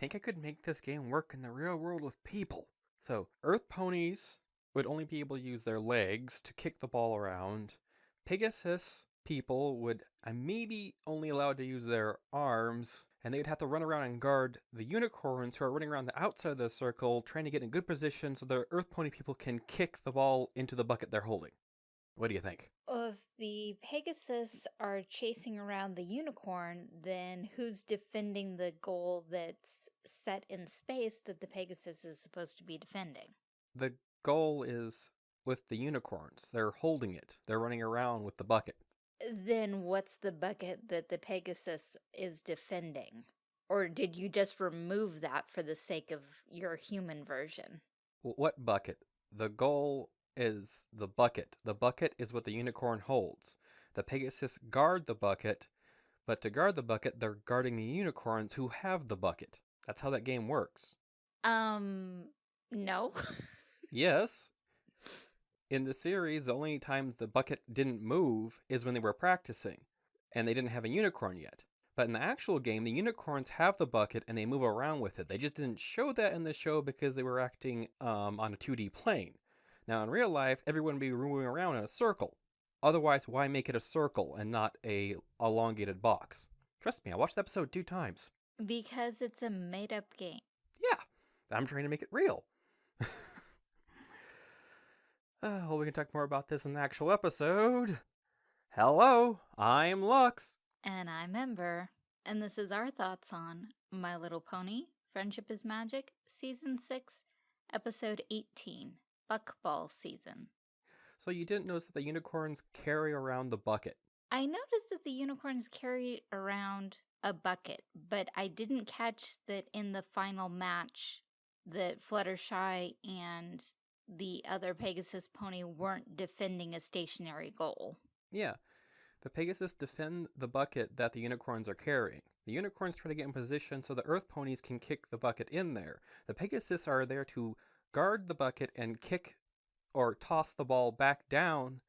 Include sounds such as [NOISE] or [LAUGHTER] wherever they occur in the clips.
think I could make this game work in the real world with people. So, Earth ponies would only be able to use their legs to kick the ball around. Pegasus people would uh, maybe only allowed to use their arms, and they'd have to run around and guard the unicorns who are running around the outside of the circle, trying to get in good position so the Earth pony people can kick the ball into the bucket they're holding. What do you think? Well, if the Pegasus are chasing around the unicorn, then who's defending the goal that's set in space that the Pegasus is supposed to be defending? The goal is with the unicorns. They're holding it. They're running around with the bucket. Then what's the bucket that the Pegasus is defending? Or did you just remove that for the sake of your human version? What bucket? The goal is the bucket. The bucket is what the unicorn holds. The Pegasus guard the bucket, but to guard the bucket, they're guarding the unicorns who have the bucket. That's how that game works. Um, no. [LAUGHS] yes. In the series, the only times the bucket didn't move is when they were practicing, and they didn't have a unicorn yet. But in the actual game, the unicorns have the bucket and they move around with it. They just didn't show that in the show because they were acting um, on a 2D plane. Now, in real life, everyone would be moving around in a circle. Otherwise, why make it a circle and not a elongated box? Trust me, I watched the episode two times. Because it's a made-up game. Yeah, I'm trying to make it real. [LAUGHS] uh, well, we can talk more about this in the actual episode. Hello, I'm Lux. And I'm Ember. And this is our thoughts on My Little Pony, Friendship is Magic, Season 6, Episode 18 buckball season. So you didn't notice that the unicorns carry around the bucket? I noticed that the unicorns carry around a bucket, but I didn't catch that in the final match that Fluttershy and the other Pegasus pony weren't defending a stationary goal. Yeah. The Pegasus defend the bucket that the unicorns are carrying. The unicorns try to get in position so the Earth ponies can kick the bucket in there. The Pegasus are there to guard the bucket and kick or toss the ball back down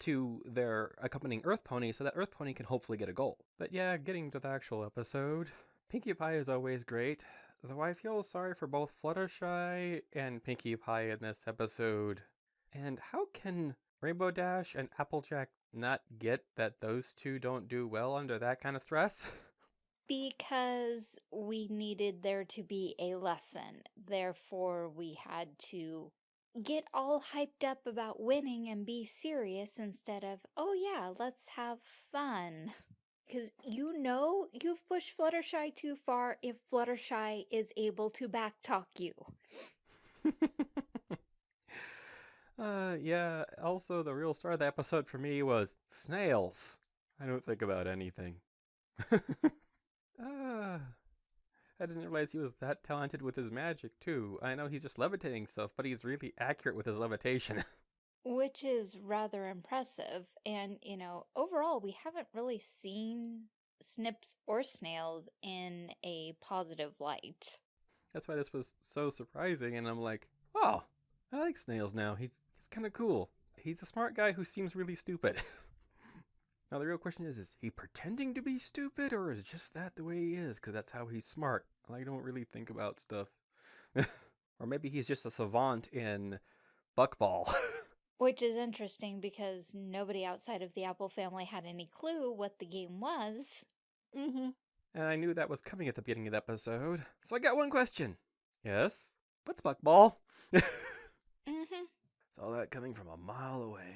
to their accompanying Earth Pony so that Earth Pony can hopefully get a goal. But yeah, getting to the actual episode, Pinkie Pie is always great, though I feel sorry for both Fluttershy and Pinkie Pie in this episode. And how can Rainbow Dash and Applejack not get that those two don't do well under that kind of stress? [LAUGHS] Because we needed there to be a lesson. Therefore, we had to get all hyped up about winning and be serious instead of, oh yeah, let's have fun. Because you know you've pushed Fluttershy too far if Fluttershy is able to backtalk you. [LAUGHS] uh, yeah, also the real star of the episode for me was snails. I don't think about anything. [LAUGHS] Ah. I didn't realize he was that talented with his magic, too. I know he's just levitating stuff, but he's really accurate with his levitation. [LAUGHS] Which is rather impressive. And, you know, overall, we haven't really seen snips or snails in a positive light. That's why this was so surprising, and I'm like, oh, I like snails now. He's, he's kind of cool. He's a smart guy who seems really stupid. [LAUGHS] Now the real question is, is he pretending to be stupid or is just that the way he is? Because that's how he's smart. I don't really think about stuff. [LAUGHS] or maybe he's just a savant in buckball. [LAUGHS] Which is interesting because nobody outside of the Apple family had any clue what the game was. Mm-hmm. And I knew that was coming at the beginning of the episode. So I got one question. Yes? What's buckball? [LAUGHS] mm-hmm. Saw that coming from a mile away.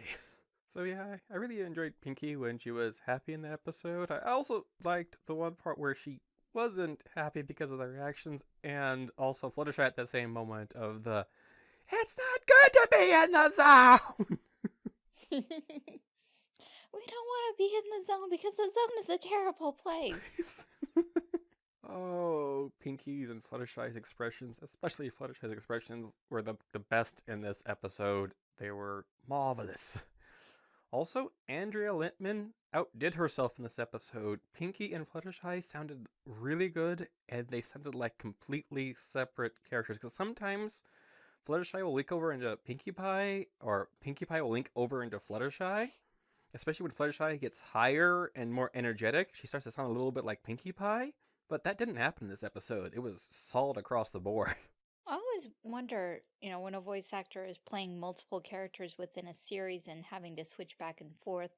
So yeah, I really enjoyed Pinkie when she was happy in the episode. I also liked the one part where she wasn't happy because of the reactions, and also Fluttershy at the same moment of the It's not good to be in the zone! [LAUGHS] [LAUGHS] we don't want to be in the zone because the zone is a terrible place. [LAUGHS] oh, Pinkie's and Fluttershy's expressions, especially Fluttershy's expressions, were the, the best in this episode. They were marvelous. Also, Andrea Libman outdid herself in this episode. Pinkie and Fluttershy sounded really good, and they sounded like completely separate characters. Because sometimes Fluttershy will link over into Pinkie Pie, or Pinkie Pie will link over into Fluttershy. Especially when Fluttershy gets higher and more energetic, she starts to sound a little bit like Pinkie Pie. But that didn't happen in this episode. It was solid across the board. [LAUGHS] I always wonder, you know, when a voice actor is playing multiple characters within a series and having to switch back and forth,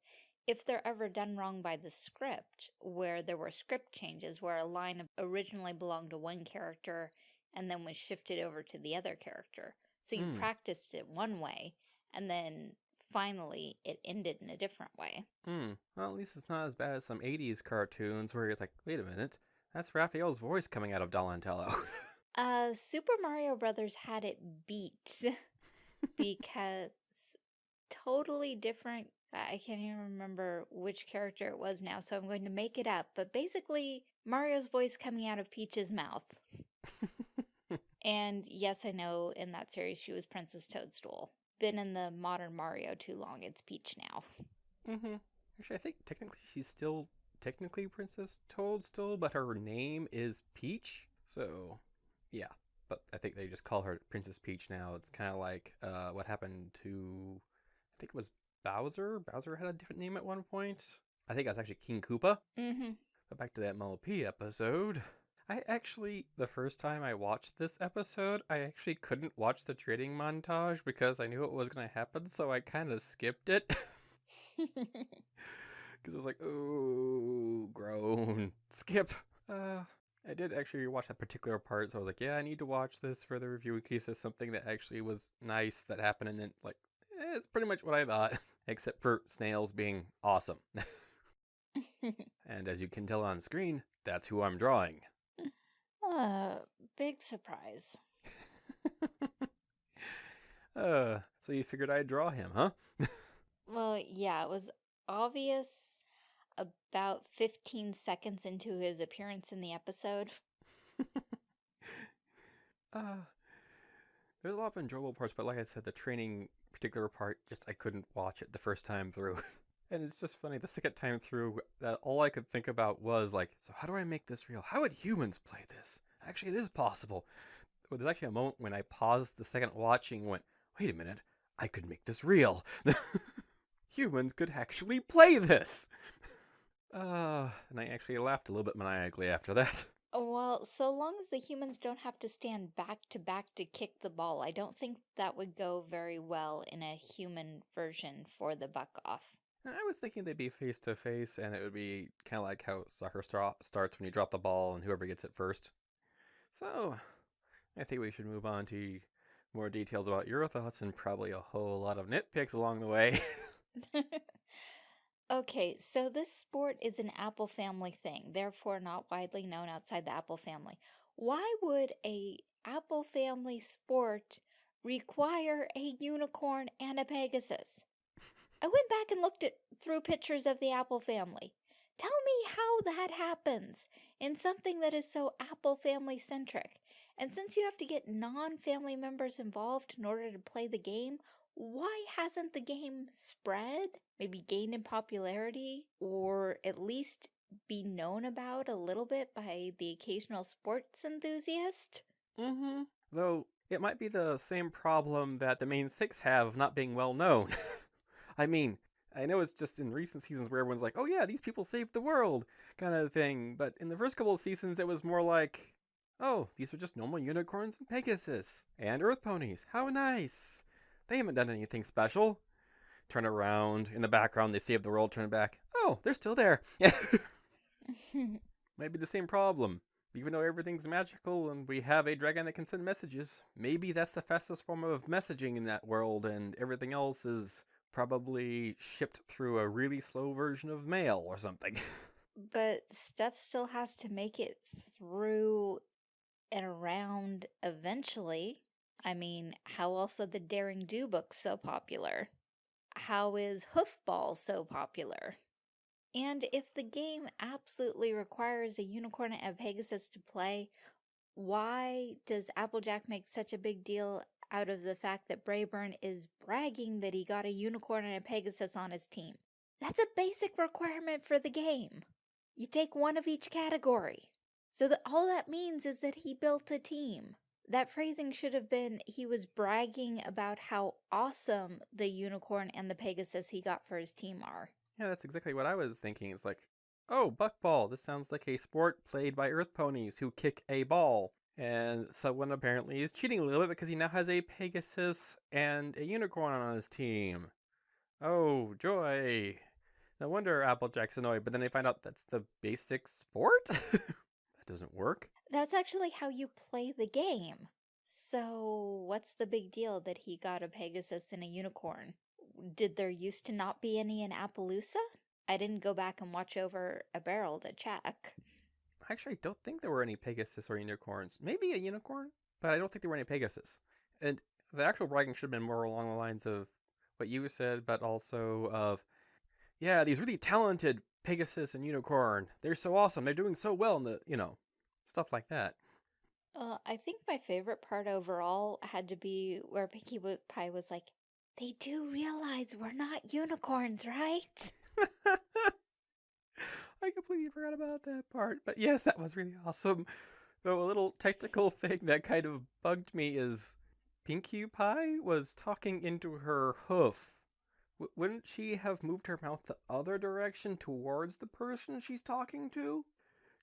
if they're ever done wrong by the script, where there were script changes, where a line originally belonged to one character and then was shifted over to the other character. So you Hmm. practiced it one way, and then finally it ended in a different way. Hmm. Well, at least it's not as bad as some 80s cartoons where you're like, wait a minute, that's Raphael's voice coming out of Donatello. [LAUGHS] Uh, Super Mario Brothers had it beat [LAUGHS] because totally different. I can't even remember which character it was now, so I'm going to make it up. But basically, Mario's voice coming out of Peach's mouth. [LAUGHS] And yes, I know in that series she was Princess Toadstool. Been in the modern Mario too long. It's Peach now. mm-hmm. Actually, I think technically she's still technically Princess Toadstool, but her name is Peach. So, yeah. But I think they just call her Princess Peach now. It's kind of like uh, what happened to, I think it was Bowser. Bowser had a different name at one point. I think that's actually King Koopa. Mm-hmm. But back to that MLP episode. I actually, the first time I watched this episode, I actually couldn't watch the trading montage because I knew what was going to happen, so I kind of skipped it. [LAUGHS] [LAUGHS] Because I was like, oh, groan, skip. Uh, I did actually watch that particular part, so I was like, yeah, I need to watch this for the review in case there's something that actually was nice that happened, and then, like, eh, it's pretty much what I thought, [LAUGHS] except for snails being awesome. [LAUGHS] and as you can tell on screen, that's who I'm drawing. [LAUGHS] uh, big surprise. uh, so you figured I'd draw him, huh? Well, yeah, it was obvious about 15 seconds into his appearance in the episode. uh, [LAUGHS] there's a lot of enjoyable parts, but like I said, the training particular part, just I couldn't watch it the first time through. [LAUGHS] and it's just funny, the second time through, that all I could think about was like, so how do I make this real? How would humans play this? Actually, it is possible. Well, there's actually a moment when I paused the second watching and went, wait a minute, I could make this real. [LAUGHS] humans could actually play this. Uh, and I actually laughed a little bit maniacally after that. [LAUGHS] Well, so long as the humans don't have to stand back to back to kick the ball, I don't think that would go very well in a human version for the buck off. I was thinking they'd be face to face, and it would be kind of like how soccer starts when you drop the ball and whoever gets it first. So, I think we should move on to more details about your thoughts and probably a whole lot of nitpicks along the way. [LAUGHS] [LAUGHS] okay, so this sport is an Apple family thing, therefore not widely known outside the Apple family. Why would a Apple family sport require a unicorn and a Pegasus? I went back and looked at through pictures of the Apple family. Tell me how that happens in something that is so Apple family centric. And since you have to get non family members involved in order to play the game, why hasn't the game spread? Maybe gained in popularity or at least be known about a little bit by the occasional sports enthusiast? mm hmm. Though, it might be the same problem that the main six have of not being well known. [LAUGHS] I mean, I know it's just in recent seasons where everyone's like, oh yeah, these people saved the world, kind of thing. But in the first couple of seasons, it was more like, oh, these are just normal unicorns and Pegasus and Earth ponies. How nice. They haven't done anything special. Turn around. In the background, they save the world, turn back. Oh, they're still there. [LAUGHS] Might be the same problem. Even though everything's magical and we have a dragon that can send messages, maybe that's the fastest form of messaging in that world, and everything else is probably shipped through a really slow version of mail or something. [LAUGHS] but stuff still has to make it through and around eventually. I mean, how else are the Daring Do books so popular? How is Hoofball so popular? And if the game absolutely requires a unicorn and a Pegasus to play, why does Applejack make such a big deal out of the fact that Braeburn is bragging that he got a unicorn and a Pegasus on his team? That's a basic requirement for the game. You take one of each category. So that all that means is that he built a team. That phrasing should have been he was bragging about how awesome the unicorn and the Pegasus he got for his team are. yeah, that's exactly what I was thinking. It's like, oh, buckball. This sounds like a sport played by Earth ponies who kick a ball. And someone apparently is cheating a little bit because he now has a Pegasus and a unicorn on his team. Oh, joy. No wonder Applejack's annoyed, but then they find out that's the basic sport? [LAUGHS] that doesn't work. That's actually how you play the game. So, what's the big deal that he got a Pegasus and a unicorn? Did there used to not be any in Appaloosa? I didn't go back and watch over a barrel to check. Actually, I don't think there were any Pegasus or unicorns. Maybe a unicorn, but I don't think there were any Pegasus. And the actual bragging should have been more along the lines of what you said, but also of, yeah, these really talented Pegasus and unicorn. They're so awesome. They're doing so well in the, you know, stuff like that. Uh, I think my favorite part overall had to be where Pinkie Pie was like, they do realize we're not unicorns, right? [LAUGHS] I completely forgot about that part. But yes, that was really awesome. Though a little technical thing that kind of bugged me is Pinkie Pie was talking into her hoof. W wouldn't she have moved her mouth the other direction towards the person she's talking to?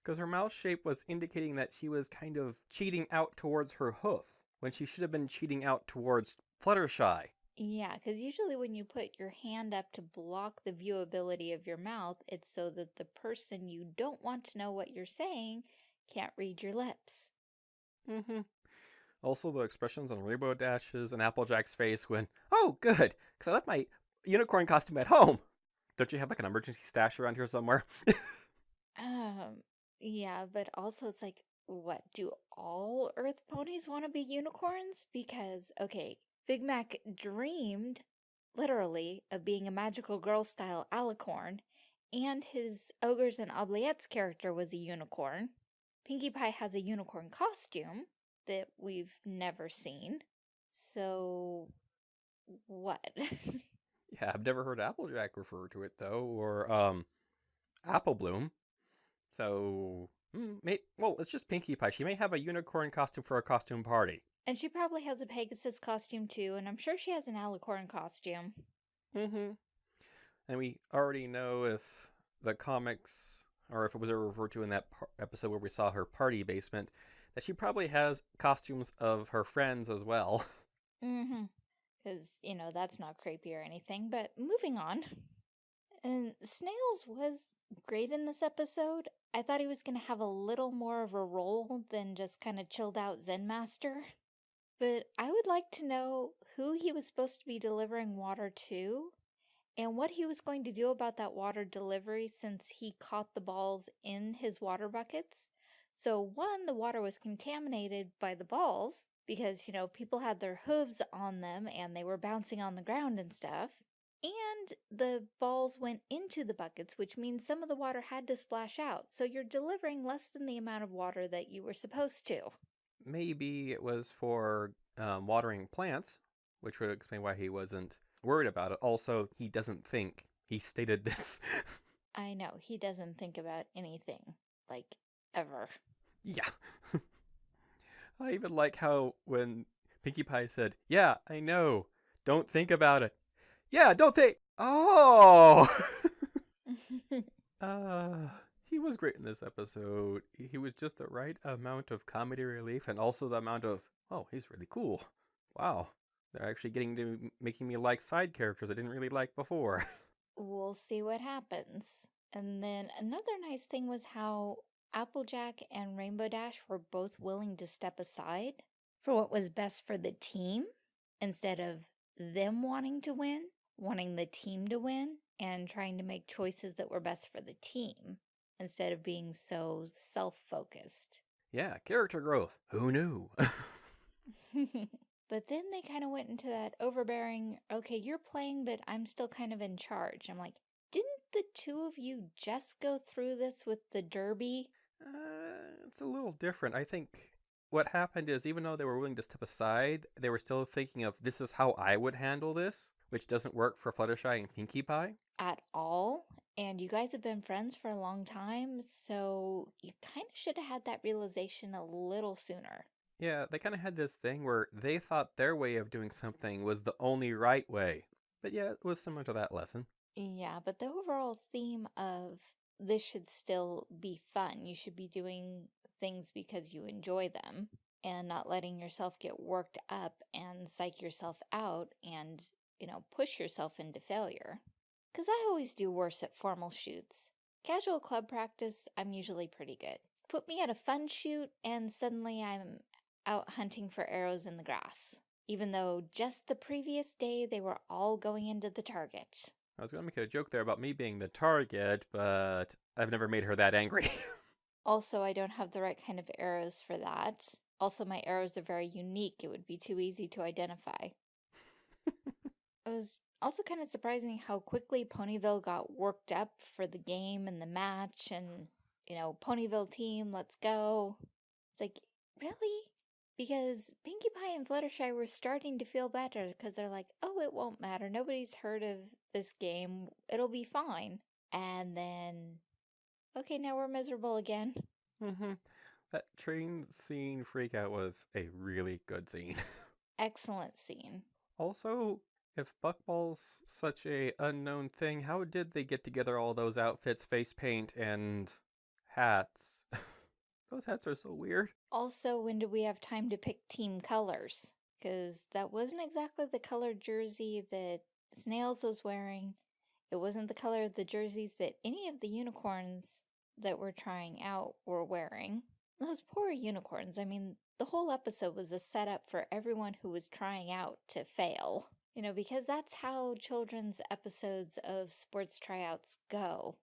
Because her mouth shape was indicating that she was kind of cheating out towards her hoof, when she should have been cheating out towards Fluttershy. Yeah, because usually when you put your hand up to block the viewability of your mouth, it's so that the person you don't want to know what you're saying can't read your lips. Mm-hmm. Also, the expressions on Rainbow Dash's and Applejack's face when, oh, good, because I left my unicorn costume at home. Don't you have like an emergency stash around here somewhere? [LAUGHS] um, yeah, but also it's like, what, do all Earth ponies want to be unicorns? Because, okay, Big Mac dreamed, literally, of being a magical girl-style alicorn, and his Ogres and Oubliettes character was a unicorn. Pinkie Pie has a unicorn costume that we've never seen. So, what? [LAUGHS] yeah, I've never heard Applejack refer to it, though, or, um, Apple Bloom. So, mm, may, well, it's just Pinkie Pie. She may have a unicorn costume for a costume party. And she probably has a Pegasus costume too, and I'm sure she has an Alicorn costume. Mm-hmm. And we already know if the comics, or if it was ever referred to in that episode where we saw her party basement, that she probably has costumes of her friends as well. [LAUGHS] Mm-hmm. Because, you know, that's not creepy or anything. But moving on. And Snails was great in this episode. I thought he was going to have a little more of a role than just kind of chilled out Zen Master. [LAUGHS] But I would like to know who he was supposed to be delivering water to and what he was going to do about that water delivery since he caught the balls in his water buckets. So one, the water was contaminated by the balls because, you know, people had their hooves on them and they were bouncing on the ground and stuff. And the balls went into the buckets, which means some of the water had to splash out. So you're delivering less than the amount of water that you were supposed to maybe it was for um, watering plants, which would explain why he wasn't worried about it. Also, he doesn't think. He stated [LAUGHS] this. I know. He doesn't think about anything. Like, ever. Yeah. [LAUGHS] I even like how when Pinkie Pie said, Yeah, I know. Don't think about it. Yeah, don't think. Oh! [LAUGHS] [LAUGHS] uh, he was great in this episode. He was just the right amount of comedy relief and also the amount of, oh, he's really cool. Wow. They're actually getting to making me like side characters I didn't really like before. [LAUGHS] we'll see what happens. And then another nice thing was how Applejack and Rainbow Dash were both willing to step aside for what was best for the team instead of them wanting to win, wanting the team to win, and trying to make choices that were best for the team instead of being so self-focused. Yeah, character growth. Who knew? [LAUGHS] [LAUGHS] but then they kind of went into that overbearing, okay, you're playing, but I'm still kind of in charge. I'm like, didn't the two of you just go through this with the derby? Uh, it's a little different. I think what happened is even though they were willing to step aside, they were still thinking of this is how I would handle this, which doesn't work for Fluttershy and Pinkie Pie. At all and you guys have been friends for a long time, so you kind of should have had that realization a little sooner. Yeah, they kind of had this thing where they thought their way of doing something was the only right way. But yeah, it was similar to that lesson. Yeah, but the overall theme of this should still be fun. You should be doing things because you enjoy them and not letting yourself get worked up and psych yourself out and, you know, push yourself into failure. Because I always do worse at formal shoots. Casual club practice, I'm usually pretty good. Put me at a fun shoot and suddenly I'm out hunting for arrows in the grass. Even though just the previous day they were all going into the target. I was going to make a joke there about me being the target, but I've never made her that angry. [LAUGHS] also, I don't have the right kind of arrows for that. Also, my arrows are very unique. It would be too easy to identify. It was also kind of surprising how quickly Ponyville got worked up for the game and the match and, you know, Ponyville team, let's go. It's like, really? Because Pinkie Pie and Fluttershy were starting to feel better because they're like, oh, it won't matter. Nobody's heard of this game. It'll be fine. And then, okay, now we're miserable again. Mm-hmm. That train scene freakout was a really good scene. [LAUGHS] Excellent scene. Also, if Buckball's such a unknown thing, how did they get together all those outfits, face paint, and hats? [LAUGHS] those hats are so weird. Also, when do we have time to pick team colors? Because that wasn't exactly the color jersey that Snails was wearing. It wasn't the color of the jerseys that any of the unicorns that we're trying out were wearing. Those poor unicorns. I mean, the whole episode was a setup for everyone who was trying out to fail. You know, because that's how children's episodes of sports tryouts go.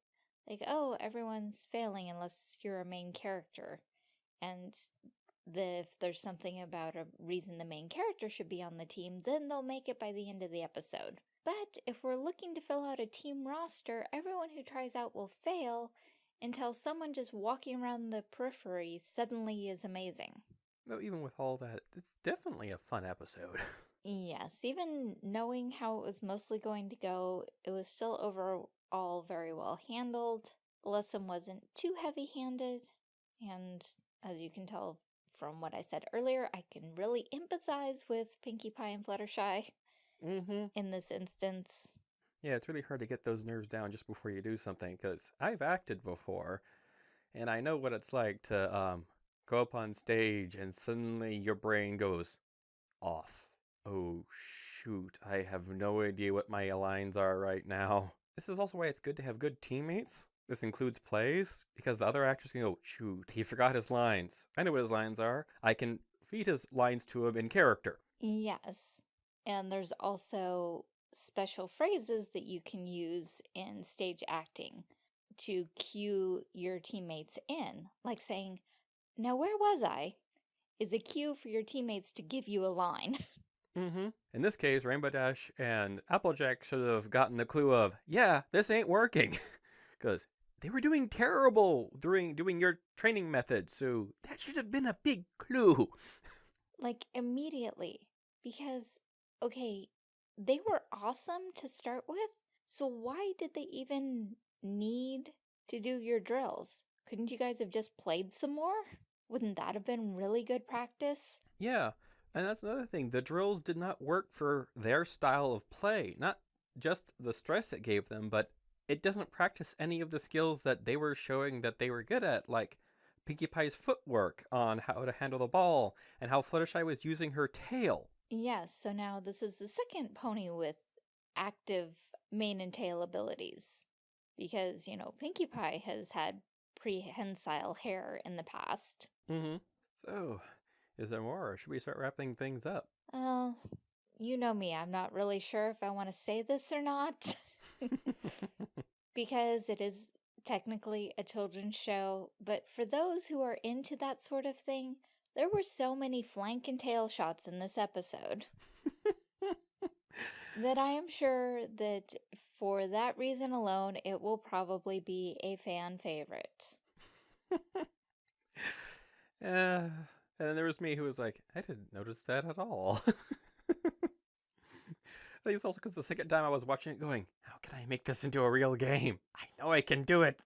Like, oh, everyone's failing unless you're a main character. And the, if there's something about a reason the main character should be on the team, then they'll make it by the end of the episode. But if we're looking to fill out a team roster, everyone who tries out will fail until someone just walking around the periphery suddenly is amazing. Though even with all that, it's definitely a fun episode. [LAUGHS] yes, even knowing how it was mostly going to go, it was still overall very well handled. The lesson wasn't too heavy-handed, and as you can tell from what I said earlier, I can really empathize with Pinkie Pie and Fluttershy mm -hmm. in this instance. Yeah, it's really hard to get those nerves down just before you do something because I've acted before and I know what it's like to um, go up on stage and suddenly your brain goes off. Oh, shoot, I have no idea what my lines are right now. [LAUGHS] This is also why it's good to have good teammates. This includes plays because the other actors can go, shoot, he forgot his lines. I know what his lines are. I can feed his lines to him in character. Yes. And there's also special phrases that you can use in stage acting to cue your teammates in, like saying, now where was I? is a cue for your teammates to give you a line. [LAUGHS] mm-hmm. In this case, Rainbow Dash and Applejack should have gotten the clue of, yeah, this ain't working. [LAUGHS] Because they were doing terrible during doing your training methods, so that should have been a big clue. like, immediately. Because, okay, they were awesome to start with, so why did they even need to do your drills? Couldn't you guys have just played some more? Wouldn't that have been really good practice? Yeah, and that's another thing. The drills did not work for their style of play. Not just the stress it gave them, but it doesn't practice any of the skills that they were showing that they were good at, like Pinkie Pie's footwork on how to handle the ball, and how Fluttershy was using her tail. Yes, so now this is the second pony with active mane and tail abilities. Because, you know, Pinkie Pie has had prehensile hair in the past. Mm-hmm. So, is there more, or should we start wrapping things up? Well, you know me, I'm not really sure if I want to say this or not. [LAUGHS] [LAUGHS] because it is technically a children's show, but for those who are into that sort of thing, there were so many flank and tail shots in this episode that I am sure that for that reason alone, it will probably be a fan favorite. [LAUGHS] uh, and then there was me who was like, I didn't notice that at all. [LAUGHS] I think it's also because the second time I was watching it going, how can I make this into a real game? I know I can do it.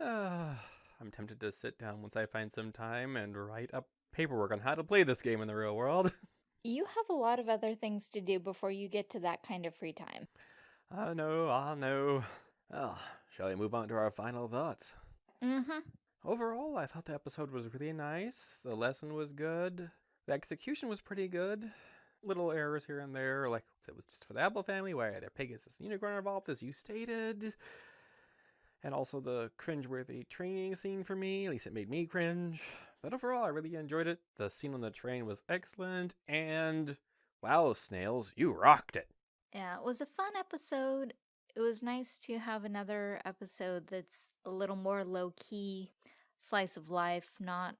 uh, [SIGHS] I'm tempted to sit down once I find some time and write up paperwork on how to play this game in the real world. [LAUGHS] You have a lot of other things to do before you get to that kind of free time. I know, I know. [SIGHS] Well, shall we move on to our final thoughts? Mm-hmm. Overall, I thought the episode was really nice. The lesson was good. The execution was pretty good. Little errors here and there, like it was just for the Apple family, why are there Pegasus and Unicorn involved, as you stated. And also the cringeworthy training scene for me, at least it made me cringe. But overall, I really enjoyed it. The scene on the train was excellent, and wow, Snails, you rocked it. Yeah, it was a fun episode. It was nice to have another episode that's a little more low key, slice of life, not,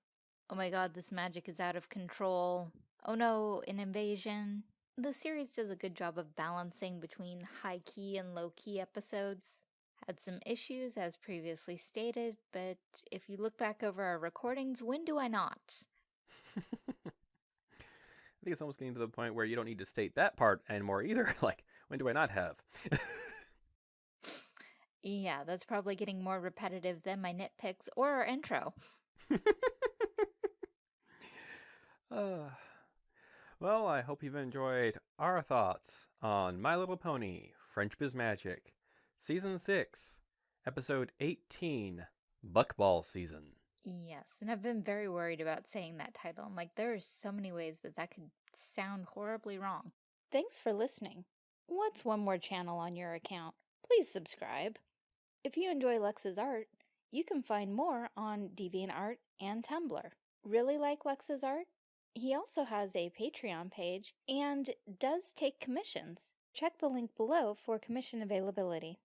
oh my god, this magic is out of control. Oh no, an invasion. The series does a good job of balancing between high key and low key episodes. Had some issues, as previously stated, but if you look back over our recordings, when do I not? [LAUGHS] I think it's almost getting to the point where you don't need to state that part anymore either. [LAUGHS] like, when do I not have? [LAUGHS] Yeah, that's probably getting more repetitive than my nitpicks or our intro. [LAUGHS] uh, well, I hope you've enjoyed our thoughts on My Little Pony Friendship is Magic, Season 6, Episode 18, Buckball Season. Yes, and I've been very worried about saying that title. I'm like, there are so many ways that that could sound horribly wrong. Thanks for listening. What's one more channel on your account? Please subscribe. If you enjoy Lux's art, you can find more on DeviantArt and Tumblr. Really like Lux's art? He also has a Patreon page and does take commissions. Check the link below for commission availability.